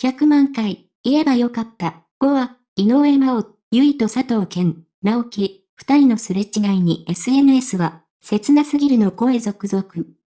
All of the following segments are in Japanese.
100万回、言えばよかった。5は、井上真央、ゆいと佐藤健、直樹、二人のすれ違いに SNS は、切なすぎるの声続々。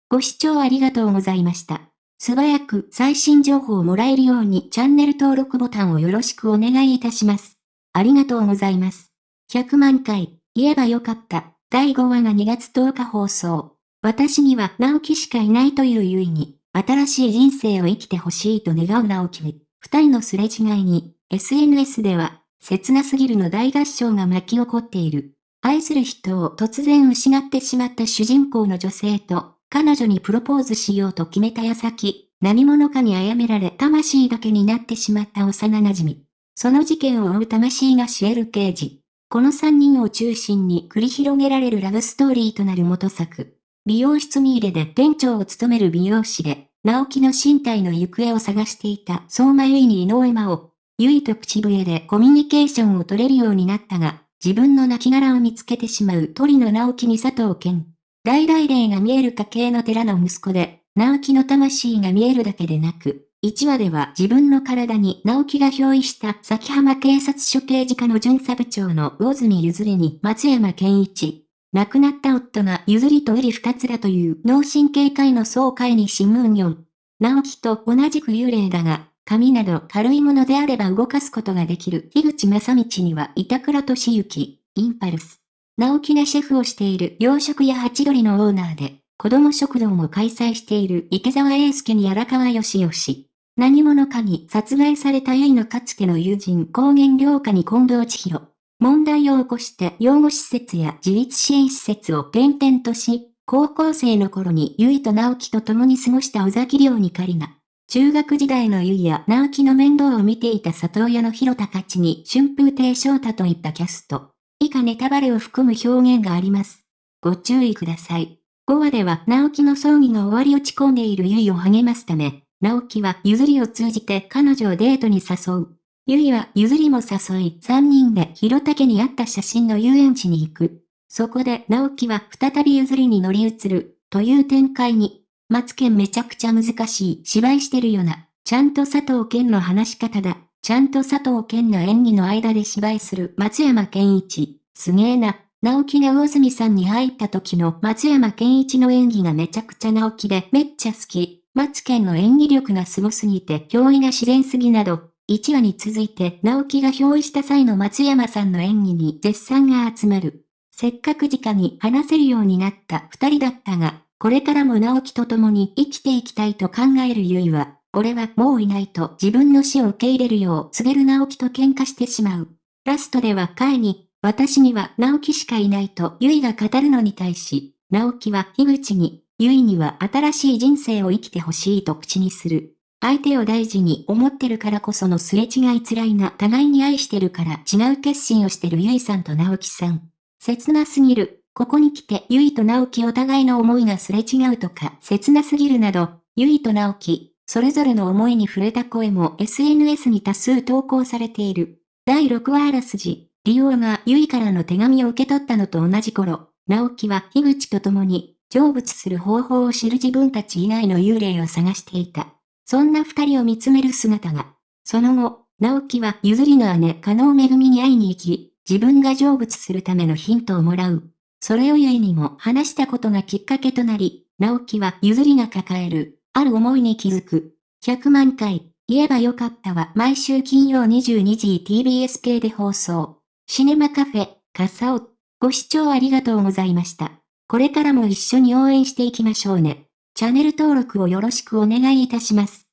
ご視聴ありがとうございました。素早く最新情報をもらえるようにチャンネル登録ボタンをよろしくお願いいたします。ありがとうございます。100万回、言えばよかった。第5話が2月10日放送。私には直樹しかいないというゆいに、新しい人生を生きてほしいと願う直樹。二人のすれ違いに、SNS では、切なすぎるの大合唱が巻き起こっている。愛する人を突然失ってしまった主人公の女性と、彼女にプロポーズしようと決めた矢先、何者かに殺められ魂だけになってしまった幼馴染。その事件を追う魂がシエル刑事。この三人を中心に繰り広げられるラブストーリーとなる元作。美容室ミーレで店長を務める美容師で、直樹の身体の行方を探していた相馬ゆいに井上真央。ゆいと口笛でコミュニケーションを取れるようになったが、自分の亡骸を見つけてしまう鳥の直樹に佐藤健。大々霊が見える家系の寺の息子で、直樹の魂が見えるだけでなく、1話では自分の体に直樹が憑依した崎浜警察署刑事課の巡査部長の魚住譲りに松山健一。亡くなった夫が譲りと売り二つだという脳神経科医の総会に新聞4。直樹と同じく幽霊だが、紙など軽いものであれば動かすことができる樋口正道には板倉敏之、インパルス。直樹がシェフをしている洋食屋八鳥のオーナーで、子供食堂も開催している池澤英介に荒川義義。何者かに殺害されたゆいのかつての友人高原良家に近藤千尋。問題を起こして養護施設や自立支援施設を転々とし、高校生の頃にゆいと直樹と共に過ごした尾崎亮に仮が、中学時代のゆいや直樹の面倒を見ていた里親の広田勝に春風亭昇太といったキャスト。以下ネタバレを含む表現があります。ご注意ください。5話では直樹の葬儀が終わり落ち込んでいるゆいを励ますため、直樹は譲りを通じて彼女をデートに誘う。ゆいは譲りも誘い、3人で広竹にあった写真の遊園地に行く。そこで直樹は再び譲りに乗り移る、という展開に。マツケンめちゃくちゃ難しい芝居してるよな。ちゃんと佐藤健の話し方だ。ちゃんと佐藤健の演技の間で芝居する松山健一。すげえな。直樹が大住さんに入った時の松山健一の演技がめちゃくちゃ直樹でめっちゃ好き。マツケンの演技力が凄すぎて憑依が自然すぎなど、1話に続いて直樹が憑依した際の松山さんの演技に絶賛が集まる。せっかく直に話せるようになった二人だったが、これからも直樹と共に生きていきたいと考えるゆいは、俺はもういないと自分の死を受け入れるよう告げる直樹と喧嘩してしまう。ラストではカイに、私には直樹しかいないとゆいが語るのに対し、直樹は樋口に、ゆいには新しい人生を生きてほしいと口にする。相手を大事に思ってるからこそのすれ違い辛いな互いに愛してるから違う決心をしてるゆいさんと直樹さん。切なすぎる。ここに来てゆいと直樹お互いの思いがすれ違うとか切なすぎるなど、ゆいと直樹、それぞれの思いに触れた声も SNS に多数投稿されている。第6話あらすじ、リオがゆいからの手紙を受け取ったのと同じ頃、直樹は樋口と共に、成仏する方法を知る自分たち以外の幽霊を探していた。そんな二人を見つめる姿が。その後、直樹は譲りの姉、加納めぐみに会いに行き、自分が成仏するためのヒントをもらう。それをゆいにも話したことがきっかけとなり、直樹は譲りが抱える、ある思いに気づく。100万回、言えばよかったは毎週金曜22時 TBS 系で放送。シネマカフェ、カサオ。ご視聴ありがとうございました。これからも一緒に応援していきましょうね。チャンネル登録をよろしくお願いいたします。